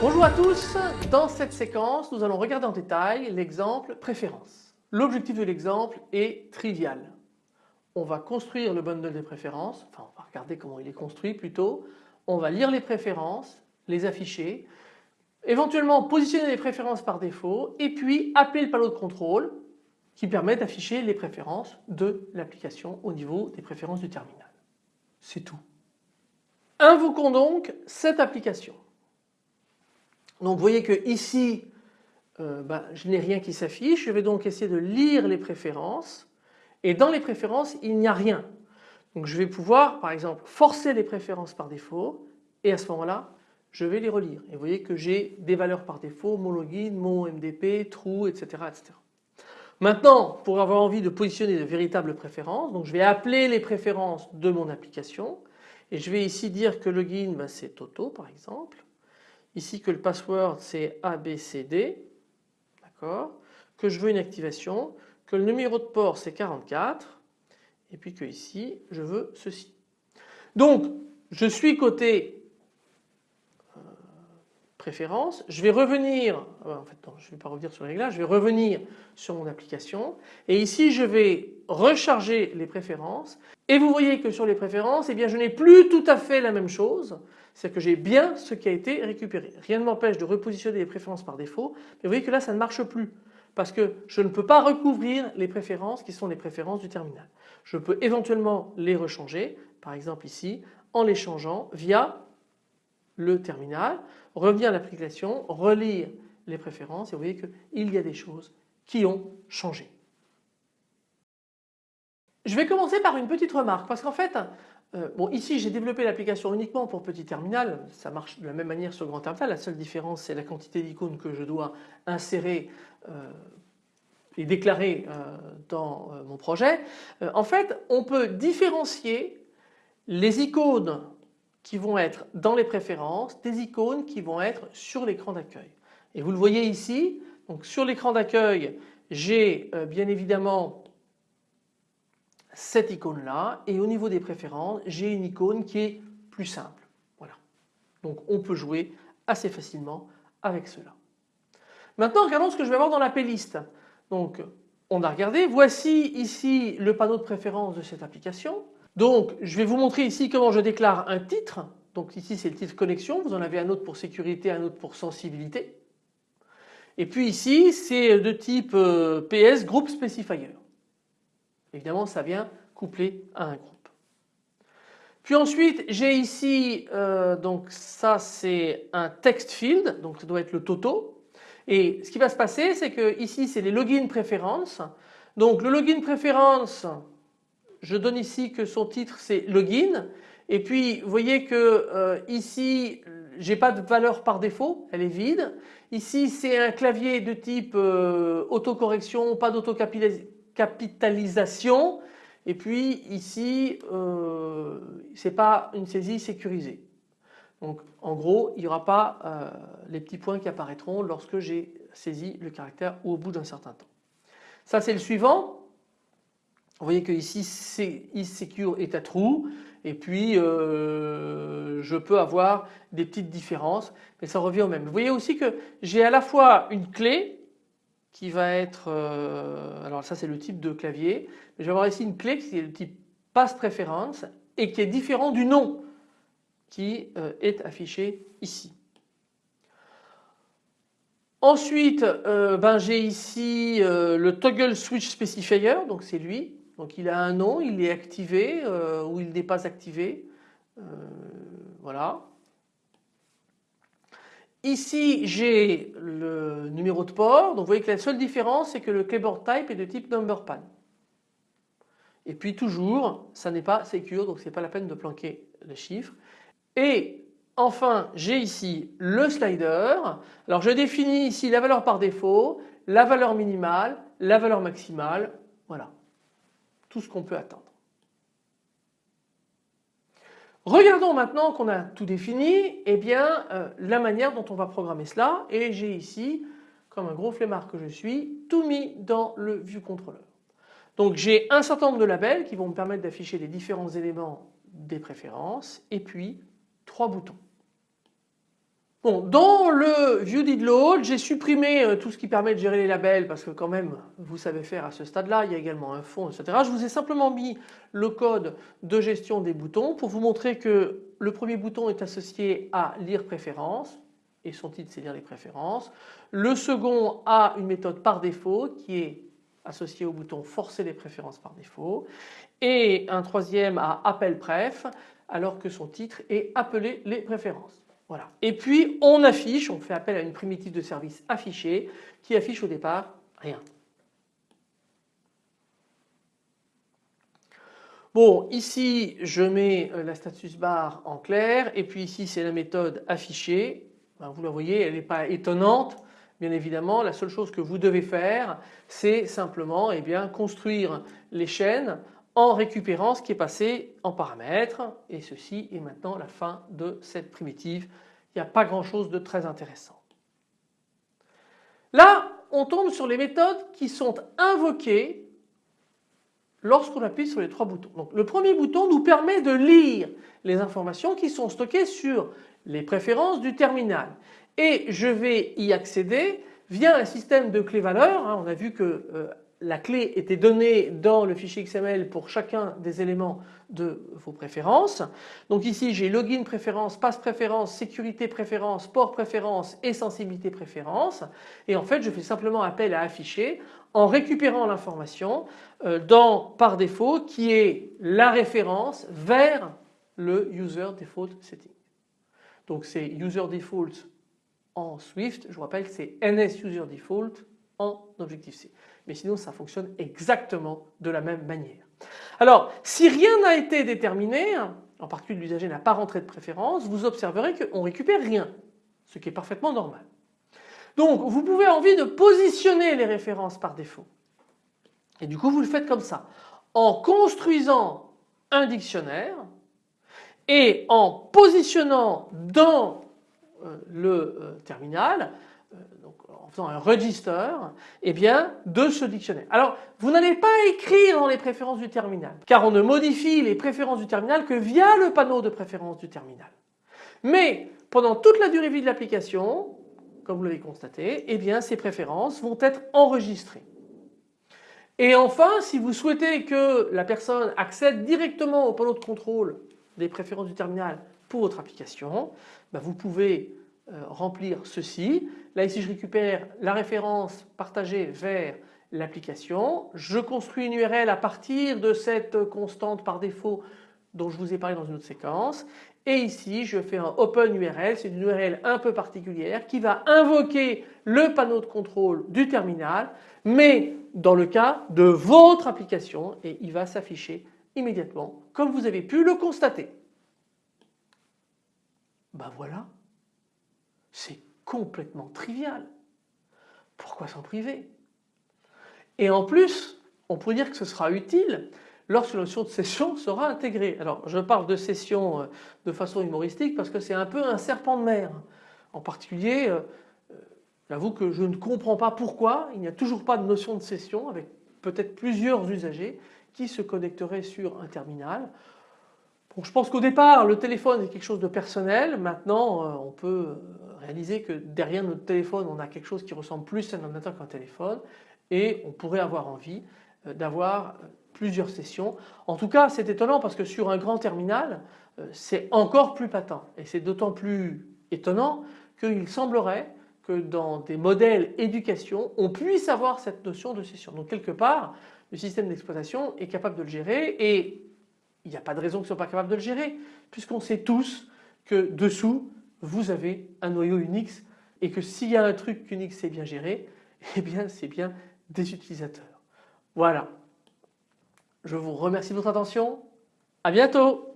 Bonjour à tous, dans cette séquence nous allons regarder en détail l'exemple préférence. L'objectif de l'exemple est trivial. On va construire le bundle des préférences, enfin on va regarder comment il est construit plutôt, on va lire les préférences, les afficher, éventuellement positionner les préférences par défaut et puis appeler le panneau de contrôle qui permet d'afficher les préférences de l'application au niveau des préférences du terminal. C'est tout. Invoquons donc cette application. Donc vous voyez que ici euh, ben, je n'ai rien qui s'affiche, je vais donc essayer de lire les préférences et dans les préférences il n'y a rien. Donc je vais pouvoir par exemple forcer les préférences par défaut et à ce moment-là je vais les relire et vous voyez que j'ai des valeurs par défaut, mon login, mon MDP, true, etc., etc. Maintenant pour avoir envie de positionner de véritables préférences, donc je vais appeler les préférences de mon application et je vais ici dire que login ben, c'est Toto par exemple ici que le password c'est ABCD, d'accord, que je veux une activation, que le numéro de port c'est 44 et puis que ici je veux ceci. Donc je suis côté préférence, je vais revenir, euh, en fait je ne vais pas revenir sur les réglages, je vais revenir sur mon application. Et ici je vais recharger les préférences. Et vous voyez que sur les préférences eh je n'ai plus tout à fait la même chose. C'est que j'ai bien ce qui a été récupéré. Rien ne m'empêche de repositionner les préférences par défaut, mais vous voyez que là ça ne marche plus. Parce que je ne peux pas recouvrir les préférences qui sont les préférences du terminal. Je peux éventuellement les rechanger, par exemple ici, en les changeant via le terminal, revenir à l'application, relire les préférences et vous voyez qu'il y a des choses qui ont changé. Je vais commencer par une petite remarque parce qu'en fait euh, ici j'ai développé l'application uniquement pour petit terminal, ça marche de la même manière sur grand terminal, la seule différence c'est la quantité d'icônes que je dois insérer euh, et déclarer euh, dans mon projet. en fait on peut différencier les icônes qui vont être dans les préférences des icônes qui vont être sur l'écran d'accueil. Et vous le voyez ici, donc sur l'écran d'accueil j'ai bien évidemment cette icône là et au niveau des préférences j'ai une icône qui est plus simple. Voilà. Donc on peut jouer assez facilement avec cela. Maintenant regardons ce que je vais avoir dans la playlist. Donc on a regardé, voici ici le panneau de préférence de cette application. Donc je vais vous montrer ici comment je déclare un titre. Donc ici c'est le titre connexion, vous en avez un autre pour sécurité, un autre pour sensibilité. Et puis ici c'est de type euh, PS Group Specifier. Évidemment, ça vient couplé à un groupe. Puis ensuite, j'ai ici, euh, donc ça c'est un text field, donc ça doit être le toto. Et ce qui va se passer, c'est que ici c'est les login préférences. Donc le login préférence, je donne ici que son titre c'est login. Et puis vous voyez que euh, ici j'ai pas de valeur par défaut, elle est vide. Ici c'est un clavier de type euh, autocorrection, pas d'autocapitalisation capitalisation et puis ici euh, ce n'est pas une saisie sécurisée. Donc en gros il n'y aura pas les petits points qui apparaîtront lorsque j'ai saisi le caractère ou au bout d'un certain temps. Ça c'est le suivant. Vous voyez que ici c'est isSecure est à true et puis euh, je peux avoir des petites différences mais ça revient au même. Vous voyez aussi que j'ai à la fois une clé qui va être, euh, alors ça c'est le type de clavier, mais je vais avoir ici une clé qui est le type pass preference et qui est différent du nom qui euh, est affiché ici. Ensuite ben, j'ai ici le toggle switch specifier donc c'est lui donc il a un nom, il est activé ou il n'est pas activé voilà. Ici j'ai le numéro de port, donc vous voyez que la seule différence c'est que le keyboard type est de type number pan. Et puis toujours ça n'est pas secure donc c'est pas la peine de planquer le chiffre. Et enfin j'ai ici le slider. Alors je définis ici la valeur par défaut, la valeur minimale, la valeur maximale, voilà ce qu'on peut attendre. Regardons maintenant qu'on a tout défini, eh bien euh, la manière dont on va programmer cela et j'ai ici, comme un gros flemmard que je suis, tout mis dans le view controller. Donc j'ai un certain nombre de labels qui vont me permettre d'afficher les différents éléments des préférences et puis trois boutons. Bon, dans le ViewDidLoad, j'ai supprimé euh, tout ce qui permet de gérer les labels parce que quand même vous savez faire à ce stade-là, il y a également un fond, etc. Je vous ai simplement mis le code de gestion des boutons pour vous montrer que le premier bouton est associé à lire préférences et son titre c'est lire les préférences. Le second a une méthode par défaut qui est associée au bouton forcer les préférences par défaut et un troisième a appel préf alors que son titre est appeler les préférences. Voilà. Et puis on affiche, on fait appel à une primitive de service affichée qui affiche au départ rien. Bon ici je mets euh, la status bar en clair et puis ici c'est la méthode affichée. Ben, vous la voyez elle n'est pas étonnante bien évidemment la seule chose que vous devez faire c'est simplement eh bien, construire les chaînes en récupérant ce qui est passé en paramètres et ceci est maintenant la fin de cette primitive. Il n'y a pas grand chose de très intéressant. Là on tombe sur les méthodes qui sont invoquées lorsqu'on appuie sur les trois boutons. Donc le premier bouton nous permet de lire les informations qui sont stockées sur les préférences du terminal et je vais y accéder via un système de clés valeurs. Hein. On a vu que euh, la clé était donnée dans le fichier XML pour chacun des éléments de vos préférences. Donc ici j'ai login préférence, passe préférence, sécurité préférence, port préférence et sensibilité préférence et en fait je fais simplement appel à afficher en récupérant l'information euh, dans par défaut qui est la référence vers le user default setting. Donc c'est user default en Swift, je vous rappelle que c'est NS user default en Objective-C mais sinon ça fonctionne exactement de la même manière. Alors si rien n'a été déterminé, en particulier l'usager n'a pas rentré de préférence, vous observerez qu'on récupère rien, ce qui est parfaitement normal. Donc vous pouvez envie de positionner les références par défaut. Et du coup vous le faites comme ça, en construisant un dictionnaire et en positionnant dans euh, le euh, terminal en faisant un register eh bien, de ce dictionnaire. Alors vous n'allez pas écrire dans les préférences du terminal car on ne modifie les préférences du terminal que via le panneau de préférences du terminal. Mais pendant toute la durée de vie de l'application, comme vous l'avez constaté, eh bien, ces préférences vont être enregistrées. Et enfin, si vous souhaitez que la personne accède directement au panneau de contrôle des préférences du terminal pour votre application, ben, vous pouvez euh, remplir ceci. Là ici je récupère la référence partagée vers l'application. Je construis une URL à partir de cette constante par défaut dont je vous ai parlé dans une autre séquence. Et ici je fais un open URL, c'est une URL un peu particulière qui va invoquer le panneau de contrôle du terminal mais dans le cas de votre application et il va s'afficher immédiatement comme vous avez pu le constater. Ben voilà. C'est complètement trivial. Pourquoi s'en priver? Et en plus, on pourrait dire que ce sera utile lorsque la notion de session sera intégrée. Alors je parle de session euh, de façon humoristique parce que c'est un peu un serpent de mer. En particulier, euh, euh, j'avoue que je ne comprends pas pourquoi il n'y a toujours pas de notion de session avec peut-être plusieurs usagers qui se connecteraient sur un terminal je pense qu'au départ le téléphone est quelque chose de personnel, maintenant euh, on peut euh, réaliser que derrière notre téléphone on a quelque chose qui ressemble plus à un ordinateur qu'un téléphone et on pourrait avoir envie euh, d'avoir plusieurs sessions. En tout cas c'est étonnant parce que sur un grand terminal c'est encore plus patent et c'est d'autant plus étonnant qu'il semblerait que dans des modèles éducation on puisse avoir cette notion de session. Donc quelque part le système d'exploitation est capable de le gérer et il n'y a pas de raison qu'ils ne soient pas capables de le gérer puisqu'on sait tous que dessous vous avez un noyau Unix et que s'il y a un truc qu'Unix sait bien gérer, eh bien c'est bien des utilisateurs. Voilà. Je vous remercie de votre attention. À bientôt